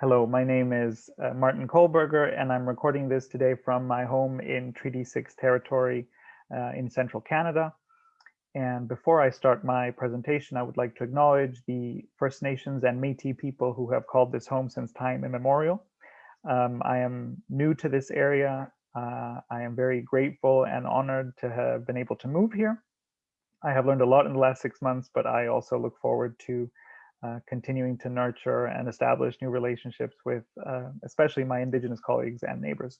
Hello, my name is uh, Martin Kohlberger, and I'm recording this today from my home in Treaty 6 territory uh, in central Canada. And before I start my presentation, I would like to acknowledge the First Nations and Métis people who have called this home since time immemorial. Um, I am new to this area. Uh, I am very grateful and honored to have been able to move here. I have learned a lot in the last six months, but I also look forward to uh, continuing to nurture and establish new relationships with uh, especially my Indigenous colleagues and neighbors.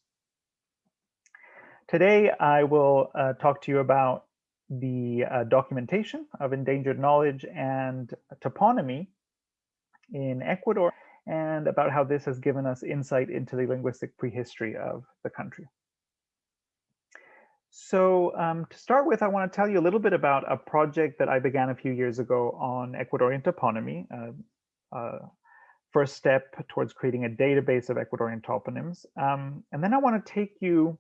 Today, I will uh, talk to you about the uh, documentation of endangered knowledge and toponymy in Ecuador and about how this has given us insight into the linguistic prehistory of the country. So um, to start with, I want to tell you a little bit about a project that I began a few years ago on Ecuadorian toponymy, uh, uh, first step towards creating a database of Ecuadorian toponyms. Um, and then I want to take you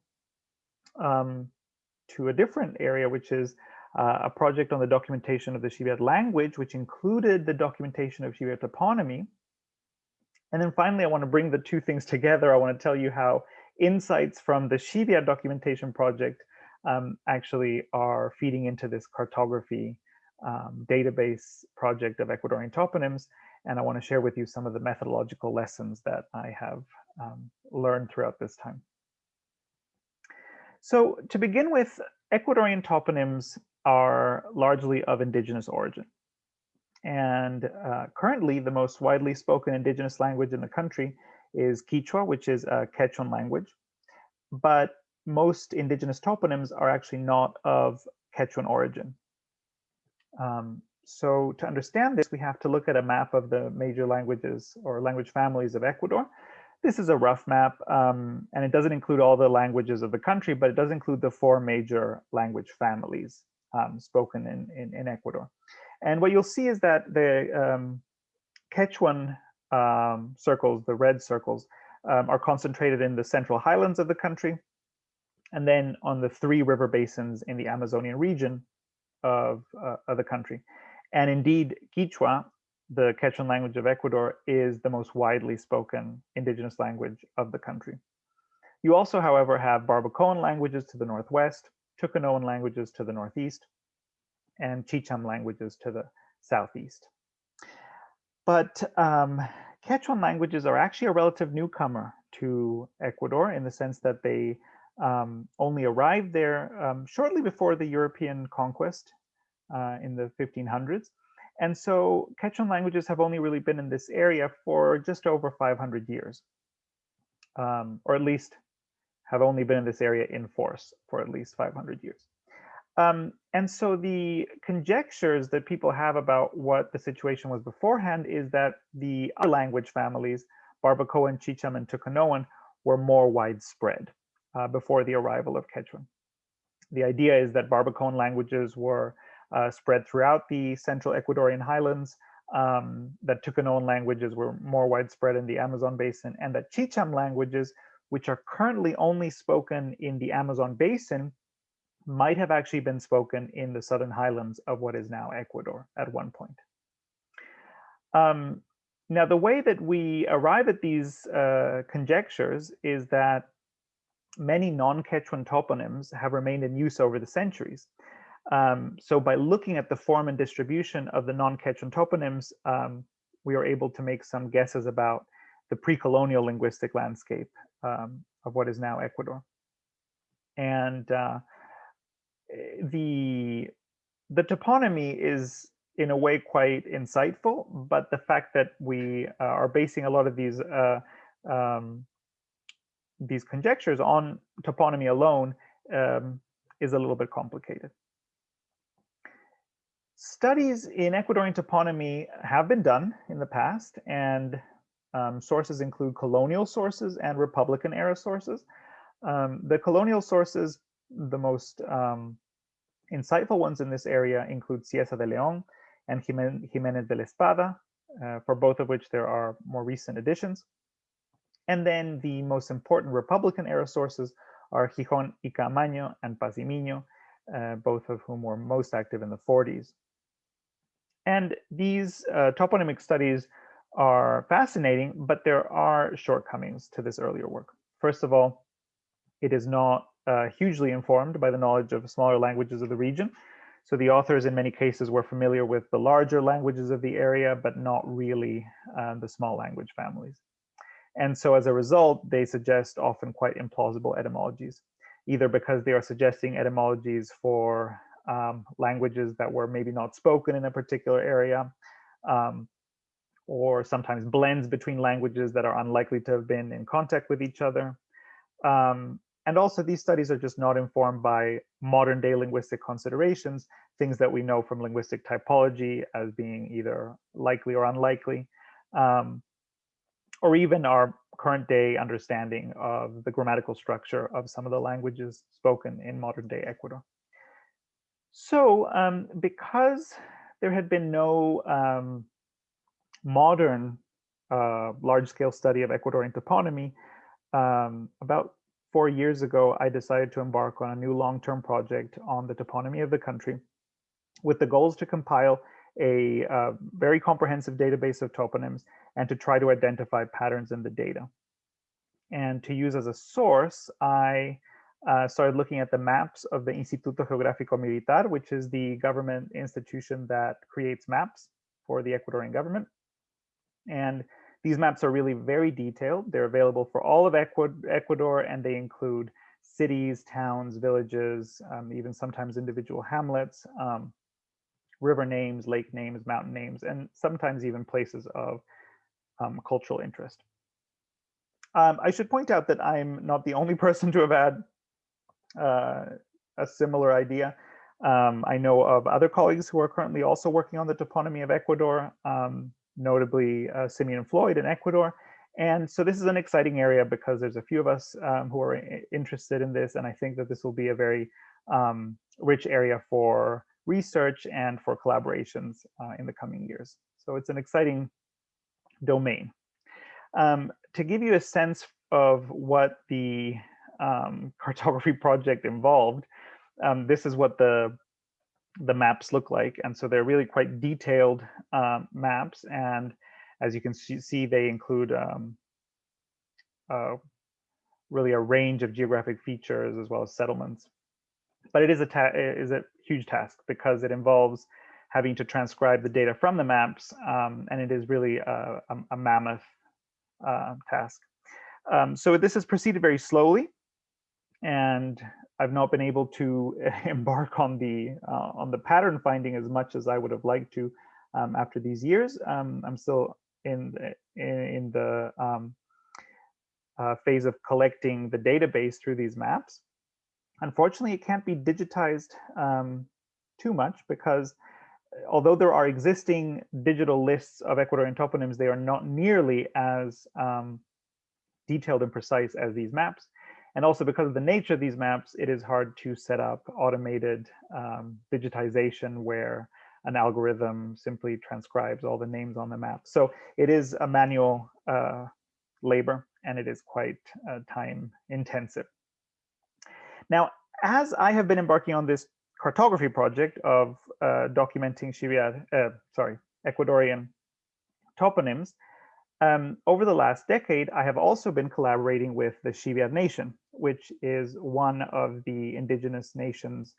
um, to a different area, which is uh, a project on the documentation of the Shiwiar language, which included the documentation of Shiwiar toponymy. And then finally, I want to bring the two things together. I want to tell you how insights from the Shiwiar documentation project um, actually are feeding into this cartography um, database project of Ecuadorian toponyms. And I want to share with you some of the methodological lessons that I have um, learned throughout this time. So to begin with, Ecuadorian toponyms are largely of indigenous origin. And uh, currently, the most widely spoken indigenous language in the country is Quechua, which is a Quechuan language. But most indigenous toponyms are actually not of Quechuan origin. Um, so to understand this, we have to look at a map of the major languages or language families of Ecuador. This is a rough map, um, and it doesn't include all the languages of the country, but it does include the four major language families um, spoken in, in, in, Ecuador. And what you'll see is that the um, Quechuan um, circles, the red circles, um, are concentrated in the central highlands of the country, and then on the three river basins in the Amazonian region of, uh, of the country. And indeed, Quechua, the Quechuan language of Ecuador, is the most widely spoken indigenous language of the country. You also, however, have Barbacoan languages to the northwest, Tucanoan languages to the northeast, and Chicham languages to the southeast. But um, Quechuan languages are actually a relative newcomer to Ecuador in the sense that they um, only arrived there um, shortly before the European conquest uh, in the 1500s. And so Quechuan languages have only really been in this area for just over 500 years, um, or at least have only been in this area in force for at least 500 years. Um, and so the conjectures that people have about what the situation was beforehand is that the language families, Barbacoan, Chicham, and Tucanoan, were more widespread uh, before the arrival of Quechuan. The idea is that Barbacoan languages were uh, spread throughout the central Ecuadorian highlands, um, that Tucanoan languages were more widespread in the Amazon basin, and that Chicham languages, which are currently only spoken in the Amazon basin, might have actually been spoken in the southern highlands of what is now Ecuador at one point. Um, now, the way that we arrive at these uh, conjectures is that many non-Quechuan toponyms have remained in use over the centuries. Um, so by looking at the form and distribution of the non-Quechuan toponyms, um, we are able to make some guesses about the pre-colonial linguistic landscape um, of what is now Ecuador. And uh, the, the toponymy is in a way quite insightful, but the fact that we uh, are basing a lot of these uh, um, these conjectures on toponymy alone um, is a little bit complicated. Studies in Ecuadorian toponymy have been done in the past, and um, sources include colonial sources and Republican era sources. Um, the colonial sources, the most um, insightful ones in this area include Cieza de León and Jimenez de la Espada, uh, for both of which there are more recent editions. And then the most important Republican era sources are Jijón y Caamaño and Paz y Miño, uh, both of whom were most active in the 40s. And these uh, toponymic studies are fascinating, but there are shortcomings to this earlier work. First of all, it is not uh, hugely informed by the knowledge of smaller languages of the region. So the authors in many cases were familiar with the larger languages of the area, but not really uh, the small language families. And so as a result, they suggest often quite implausible etymologies, either because they are suggesting etymologies for um, languages that were maybe not spoken in a particular area, um, or sometimes blends between languages that are unlikely to have been in contact with each other. Um, and also these studies are just not informed by modern day linguistic considerations, things that we know from linguistic typology as being either likely or unlikely, um, or even our current day understanding of the grammatical structure of some of the languages spoken in modern day Ecuador. So um, because there had been no um, modern uh, large-scale study of Ecuadorian toponymy, um, about four years ago, I decided to embark on a new long-term project on the toponymy of the country with the goals to compile a uh, very comprehensive database of toponyms and to try to identify patterns in the data. And to use as a source, I uh, started looking at the maps of the Instituto Geográfico Militar, which is the government institution that creates maps for the Ecuadorian government. And these maps are really very detailed. They're available for all of Ecuador, and they include cities, towns, villages, um, even sometimes individual hamlets, um, river names, lake names, mountain names, and sometimes even places of um, cultural interest. Um, I should point out that I'm not the only person to have had uh, a similar idea. Um, I know of other colleagues who are currently also working on the toponymy of Ecuador. Um, notably uh, Simeon Floyd in Ecuador. And so this is an exciting area because there's a few of us um, who are interested in this. And I think that this will be a very um, rich area for research and for collaborations uh, in the coming years. So it's an exciting domain. Um, to give you a sense of what the um, cartography project involved, um, this is what the the maps look like. And so they're really quite detailed um, maps. And as you can see, they include um, uh, really a range of geographic features as well as settlements. But it is a, is a huge task because it involves having to transcribe the data from the maps. Um, and it is really a, a, a mammoth uh, task. Um, so this has proceeded very slowly. And I've not been able to embark on the uh, on the pattern finding as much as I would have liked to um, after these years. Um, I'm still in the, in, the um, uh, phase of collecting the database through these maps. Unfortunately, it can't be digitized um, too much because uh, although there are existing digital lists of Ecuadorian toponyms, they are not nearly as um, detailed and precise as these maps. And also because of the nature of these maps, it is hard to set up automated um, digitization where an algorithm simply transcribes all the names on the map. So it is a manual uh, labor and it is quite uh, time intensive. Now, as I have been embarking on this cartography project of uh, documenting Shiwiar, uh, sorry, Ecuadorian toponyms, um, over the last decade, I have also been collaborating with the Shiwiar Nation, which is one of the indigenous nations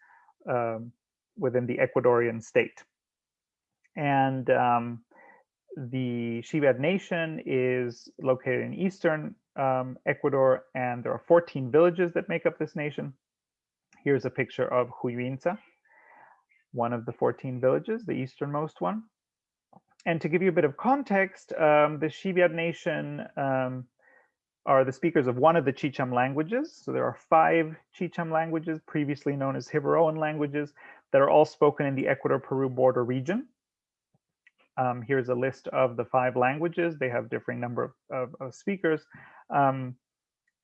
um, within the Ecuadorian state. And um, the Shiwiar Nation is located in eastern um, Ecuador, and there are 14 villages that make up this nation. Here's a picture of Huyuinza, one of the 14 villages, the easternmost one and to give you a bit of context, um, the Shiwiar Nation um, are the speakers of one of the Chicham languages. So there are five Chicham languages, previously known as Jivaroan languages, that are all spoken in the Ecuador-Peru border region. Um, here's a list of the five languages. They have differing number of, of, of speakers. Um,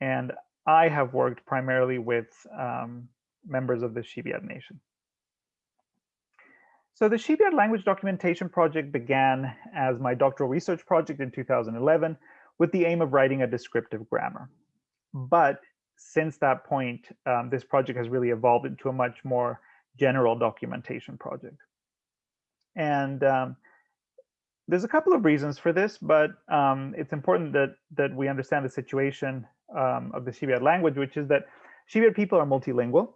and I have worked primarily with um, members of the Shiwiar Nation. So the Shiwiar language documentation project began as my doctoral research project in 2011 with the aim of writing a descriptive grammar. But since that point, um, this project has really evolved into a much more general documentation project. And um, there's a couple of reasons for this, but um, it's important that that we understand the situation um, of the Shiwiar language, which is that Shiwiar people are multilingual.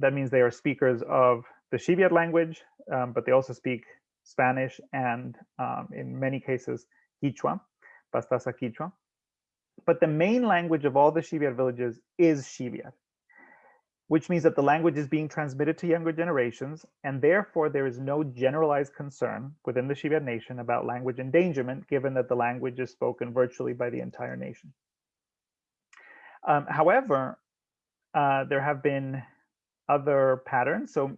That means they are speakers of the Shiwiar language, um, but they also speak Spanish and um, in many cases, Quechua, Pastaza Quechua. But the main language of all the Shiwiar villages is Shiwiar which means that the language is being transmitted to younger generations, and therefore there is no generalized concern within the Shiwiar nation about language endangerment, given that the language is spoken virtually by the entire nation. Um, however, uh, there have been other patterns. So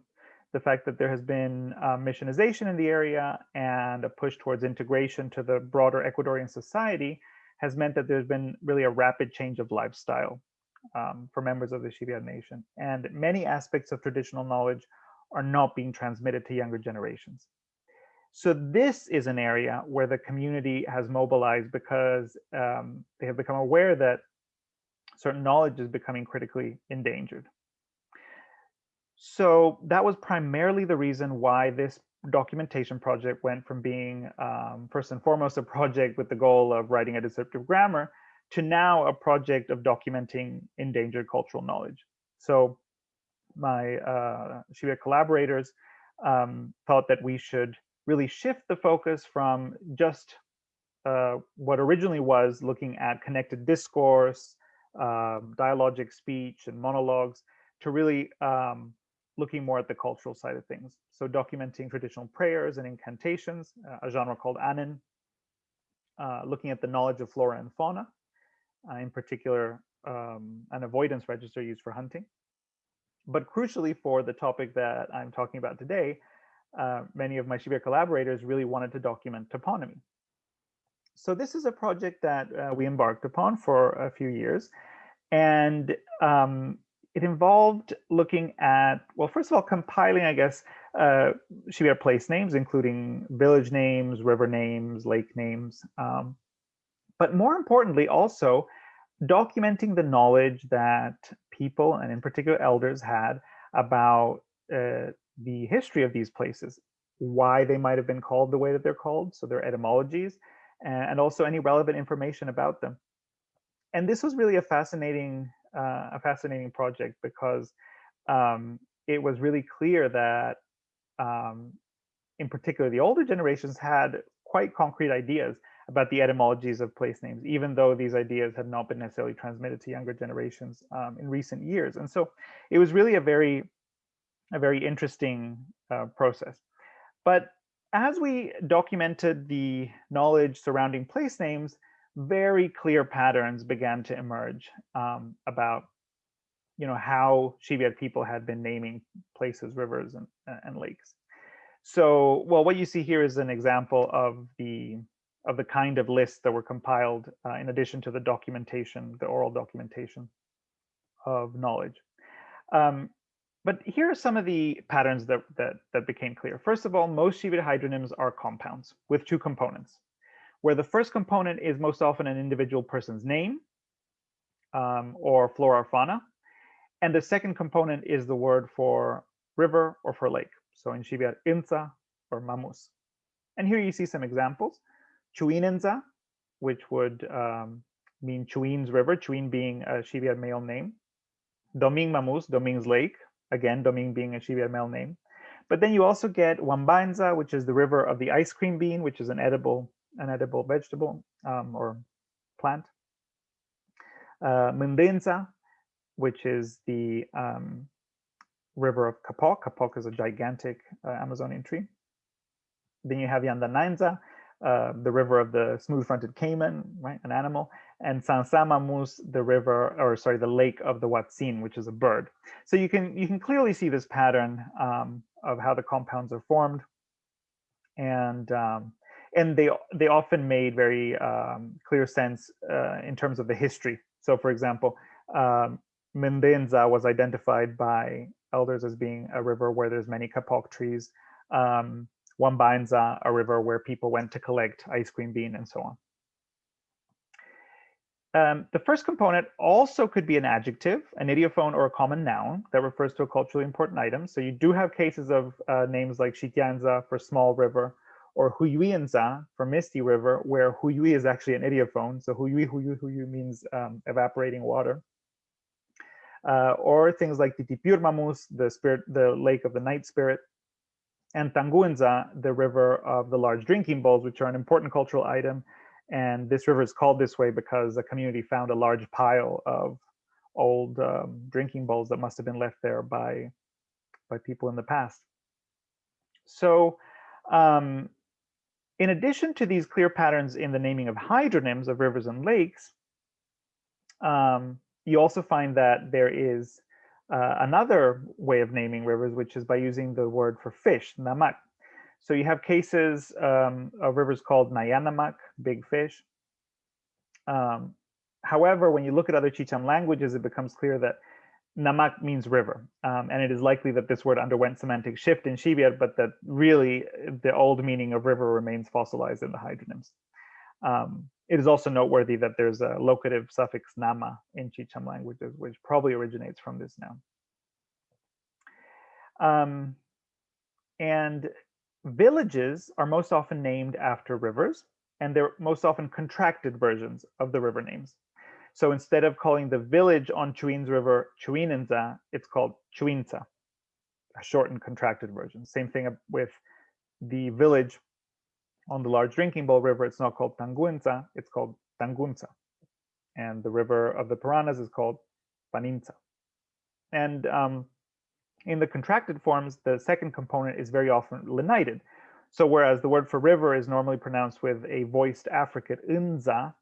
the fact that there has been uh, missionization in the area and a push towards integration to the broader Ecuadorian society has meant that there's been really a rapid change of lifestyle um, for members of the Shiwiar Nation. And many aspects of traditional knowledge are not being transmitted to younger generations. So this is an area where the community has mobilized because um, they have become aware that certain knowledge is becoming critically endangered. So that was primarily the reason why this documentation project went from being um, first and foremost a project with the goal of writing a descriptive grammar to now a project of documenting endangered cultural knowledge. So my uh, collaborators um, thought that we should really shift the focus from just uh, what originally was looking at connected discourse, um, dialogic speech and monologues to really um, looking more at the cultural side of things. So documenting traditional prayers and incantations, uh, a genre called anen, uh, looking at the knowledge of flora and fauna, uh, in particular um, an avoidance register used for hunting. But crucially for the topic that I'm talking about today, uh, many of my Shiwiar collaborators really wanted to document toponymy. So this is a project that uh, we embarked upon for a few years. And um, it involved looking at, well, first of all, compiling, I guess, uh, Shiwiar place names, including village names, river names, lake names, um, but more importantly, also documenting the knowledge that people, and in particular elders, had about uh, the history of these places, why they might have been called the way that they're called, so their etymologies, and also any relevant information about them. And this was really a fascinating, uh, a fascinating project because um, it was really clear that, um, in particular, the older generations had quite concrete ideas about the etymologies of place names, even though these ideas had not been necessarily transmitted to younger generations um, in recent years. And so it was really a very, a very interesting uh, process. But as we documented the knowledge surrounding place names, very clear patterns began to emerge um, about you know, how Shiwiar people had been naming places, rivers, and, and lakes. So, well, what you see here is an example of the of the kind of lists that were compiled uh, in addition to the documentation, the oral documentation of knowledge. Um, but here are some of the patterns that, that, that became clear. First of all, most Shiwiar hydronyms are compounds with two components, where the first component is most often an individual person's name um, or flora or fauna. And the second component is the word for river or for lake. So in Shiwiar, Inza or Mamus. And here you see some examples. Chuinenza, which would um, mean Chuin's River, Chuin being a Shiwiar male name. Doming Mamus, Doming's Lake, again, Doming being a Shiwiar male name. But then you also get Wambanza, which is the river of the ice cream bean, which is an edible, an edible vegetable um, or plant. Uh, Mundenza, which is the um, river of Kapok. Kapok is a gigantic uh, Amazonian tree. Then you have Yandanainza, uh, the river of the smooth-fronted caiman, right, an animal, and Sansamamus, the river, or sorry, the lake of the Hoatzin, which is a bird. So you can you can clearly see this pattern um, of how the compounds are formed, and um, and they they often made very um, clear sense uh, in terms of the history. So, for example, um, Mendenza was identified by elders as being a river where there's many kapok trees. Um, Wambanza, a river where people went to collect ice cream bean and so on. Um, the first component also could be an adjective, an ideophone, or a common noun that refers to a culturally important item. So you do have cases of uh, names like Shitianza for small river, or Huyuinza for Misty River, where Huyui is actually an ideophone. So Huyui, Huyui, Huyui means um, evaporating water. Uh, or things like Titipurmamus, the spirit, the lake of the night spirit, and Tanguinza, the river of the large drinking bowls, which are an important cultural item. And this river is called this way because a community found a large pile of old um, drinking bowls that must have been left there by, by people in the past. So um, in addition to these clear patterns in the naming of hydronyms of rivers and lakes, um, you also find that there is uh, another way of naming rivers, which is by using the word for fish, namak. So you have cases um, of rivers called Nayanamak, big fish. Um, however, when you look at other Chicham languages, it becomes clear that Namak means river, um, and it is likely that this word underwent semantic shift in Shiwiar, but that really the old meaning of river remains fossilized in the hydronyms. Um, it is also noteworthy that there's a locative suffix nama in Chicham languages, which probably originates from this noun. Um, and villages are most often named after rivers, and they're most often contracted versions of the river names. So instead of calling the village on Chuin's River Chuinenza, it's called Chuinza, a shortened contracted version. Same thing with the village on the large drinking bowl river. It's not called Tanguenza, it's called Tangunza. And the river of the Paranas is called Paninza. And um, in the contracted forms, the second component is very often lenited. So whereas the word for river is normally pronounced with a voiced affricate unza,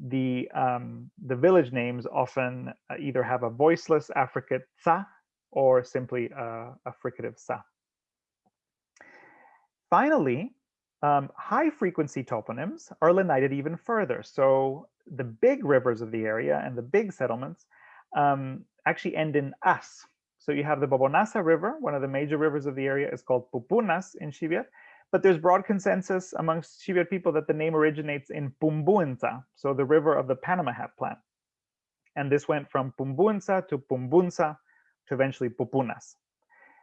the um, the village names often uh, either have a voiceless affricate sa or simply a, a fricative sa. Finally, um, high frequency toponyms are lenited even further. So the big rivers of the area and the big settlements um, actually end in as. So you have the Bobonaza River, one of the major rivers of the area is called Pupunas in Shiwiar, but there's broad consensus amongst Shiwiar people that the name originates in Pumbuenza, so the river of the Panama hat plant. And this went from Pumbuenza to Pumbunza to eventually Pupunas.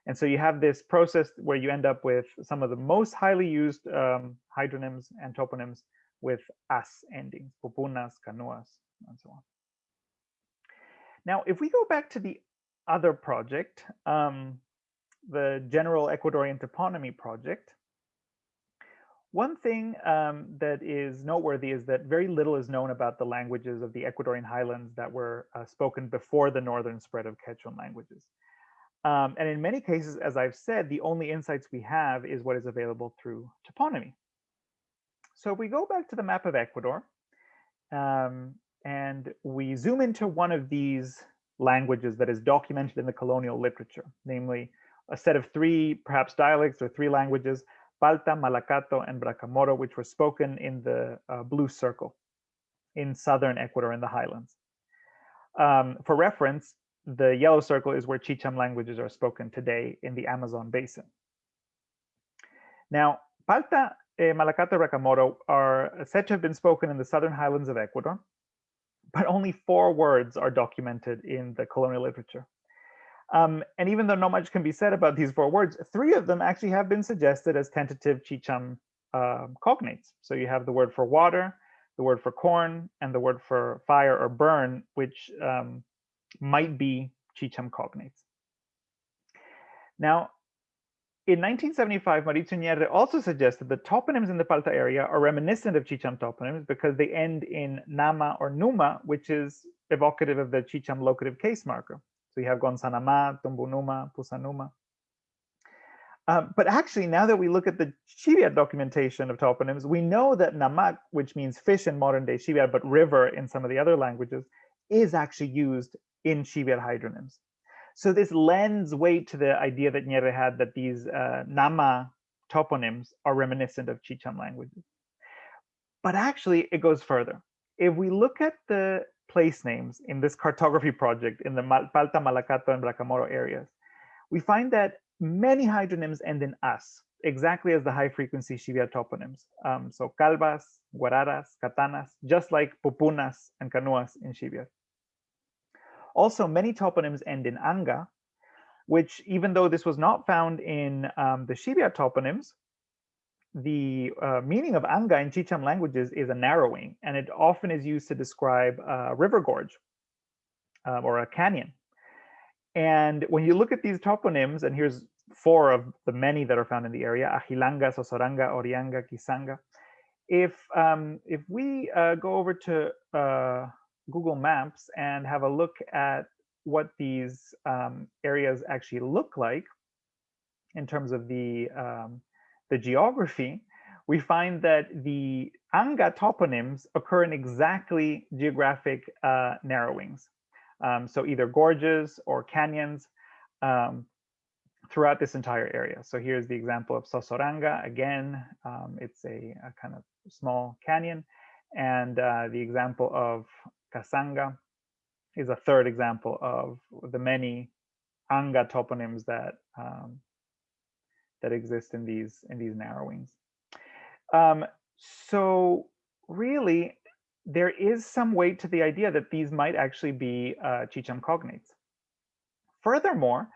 And so you have this process where you end up with some of the most highly used um, hydronyms and toponyms with as endings, pupunas, canoas, and so on. Now, if we go back to the other project, um, the General Ecuadorian Toponymy Project, one thing um, that is noteworthy is that very little is known about the languages of the Ecuadorian highlands that were uh, spoken before the northern spread of Quechuan languages. Um, and in many cases, as I've said, the only insights we have is what is available through toponymy. So if we go back to the map of Ecuador um, and we zoom into one of these languages that is documented in the colonial literature, namely a set of three perhaps dialects or three languages Palta, Malacato, and Bracamoro, which were spoken in the uh, blue circle in southern Ecuador in the highlands. Um, for reference, the yellow circle is where Chicham languages are spoken today in the Amazon basin. Now, Palta, eh, Malacato, Bracamoro are said to have been spoken in the southern highlands of Ecuador, but only four words are documented in the colonial literature. Um, and even though not much can be said about these four words, three of them actually have been suggested as tentative Chicham uh, cognates. So you have the word for water, the word for corn, and the word for fire or burn, which um, might be Chicham cognates. Now, in 1975, Mauricio Gnerre also suggested that toponyms in the Palta area are reminiscent of Chicham toponyms because they end in nama or numa, which is evocative of the Chicham locative case marker. So you have Gonzanama, Tumbunuma, Pusanuma. Um, but actually, now that we look at the Shiwiar documentation of toponyms, we know that Namak, which means fish in modern day Shiwiar, but river in some of the other languages, is actually used in Shiwiar hydronyms. So this lends weight to the idea that Gnerre had that these uh, Nama toponyms are reminiscent of Chicham languages. But actually, it goes further. If we look at the place names in this cartography project in the Palta, Malacato, and Bracamoro areas, we find that many hydronyms end in as, exactly as the high frequency Shiwiar toponyms. Um, so calvas, guararas, katanas, just like pupunas and canoas in Shiwiar. Also, many toponyms end in anga, which even though this was not found in um, the Shiwiar toponyms, the uh, meaning of anga in Chicham languages is a narrowing, and it often is used to describe a river gorge um, or a canyon. And when you look at these toponyms, and here's four of the many that are found in the area, Ajilanga, Sosoranga, Orianga, Kisanga. If, um, if we uh, go over to uh, Google Maps and have a look at what these um, areas actually look like in terms of the um, the geography, we find that the Anga toponyms occur in exactly geographic uh, narrowings. Um, so either gorges or canyons um, throughout this entire area. So here's the example of Sosoranga. Again, um, it's a, a, kind of small canyon. And uh, the example of Kasanga is a third example of the many Anga toponyms that um, that exist in these in these narrowings. Um, so really, there is some weight to the idea that these might actually be uh, Chicham cognates. Furthermore,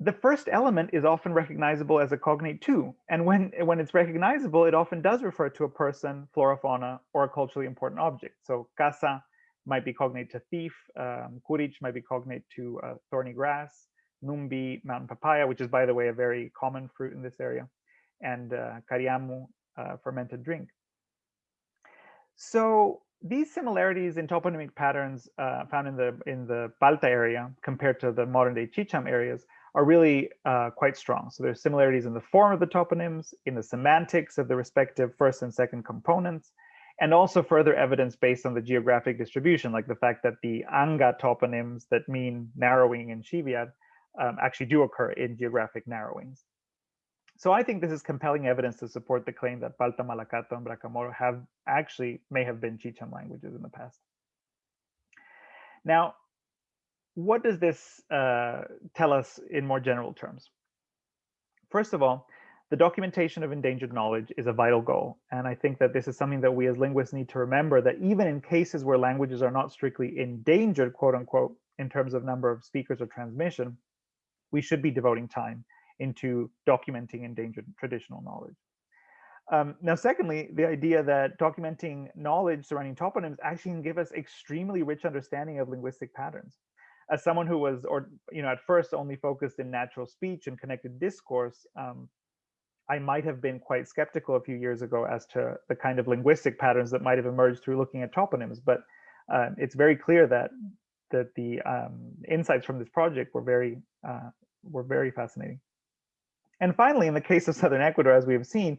the first element is often recognizable as a cognate too. And when, when it's recognizable, it often does refer to a person, flora, fauna, or a culturally important object. So casa might be cognate to thief, um, kurich might be cognate to uh, thorny grass, numbi, mountain papaya, which is, by the way, a very common fruit in this area, and uh, cariamu, uh, fermented drink. So these similarities in toponymic patterns uh, found in the in the Palta area compared to the modern day Chicham areas are really uh, quite strong. So there's similarities in the form of the toponyms, in the semantics of the respective first and second components, and also further evidence based on the geographic distribution, like the fact that the Anga toponyms that mean narrowing in Shiwiar um, actually do occur in geographic narrowings. So I think this is compelling evidence to support the claim that Palta, Malacato, and Bracamoro have actually may have been Chicham languages in the past. Now, what does this uh, tell us in more general terms? First of all, the documentation of endangered knowledge is a vital goal. And I think that this is something that we as linguists need to remember that even in cases where languages are not strictly endangered, quote unquote, in terms of number of speakers or transmission, we should be devoting time into documenting endangered traditional knowledge. Um, now, secondly, the idea that documenting knowledge surrounding toponyms actually can give us extremely rich understanding of linguistic patterns as someone who was, or you know, at first only focused in natural speech and connected discourse, um, I might have been quite skeptical a few years ago as to the kind of linguistic patterns that might have emerged through looking at toponyms. But uh, it's very clear that that the um, insights from this project were very uh, were very fascinating. And finally, in the case of southern Ecuador, as we have seen,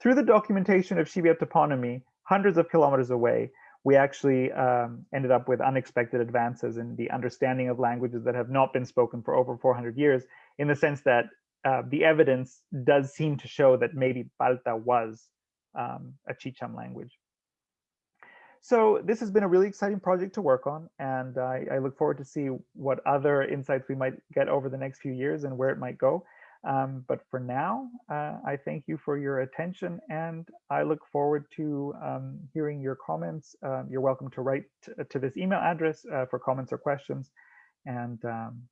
through the documentation of Shiwiar toponymy, hundreds of kilometers away, we actually um, ended up with unexpected advances in the understanding of languages that have not been spoken for over 400 years, in the sense that uh, the evidence does seem to show that maybe Palta was um, a Chicham language. So this has been a really exciting project to work on, and I, I look forward to see what other insights we might get over the next few years and where it might go. Um, but for now, uh, I thank you for your attention and I look forward to um, hearing your comments. Uh, you're welcome to write to this email address uh, for comments or questions. And, um,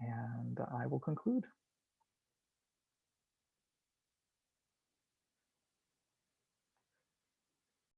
and I will conclude.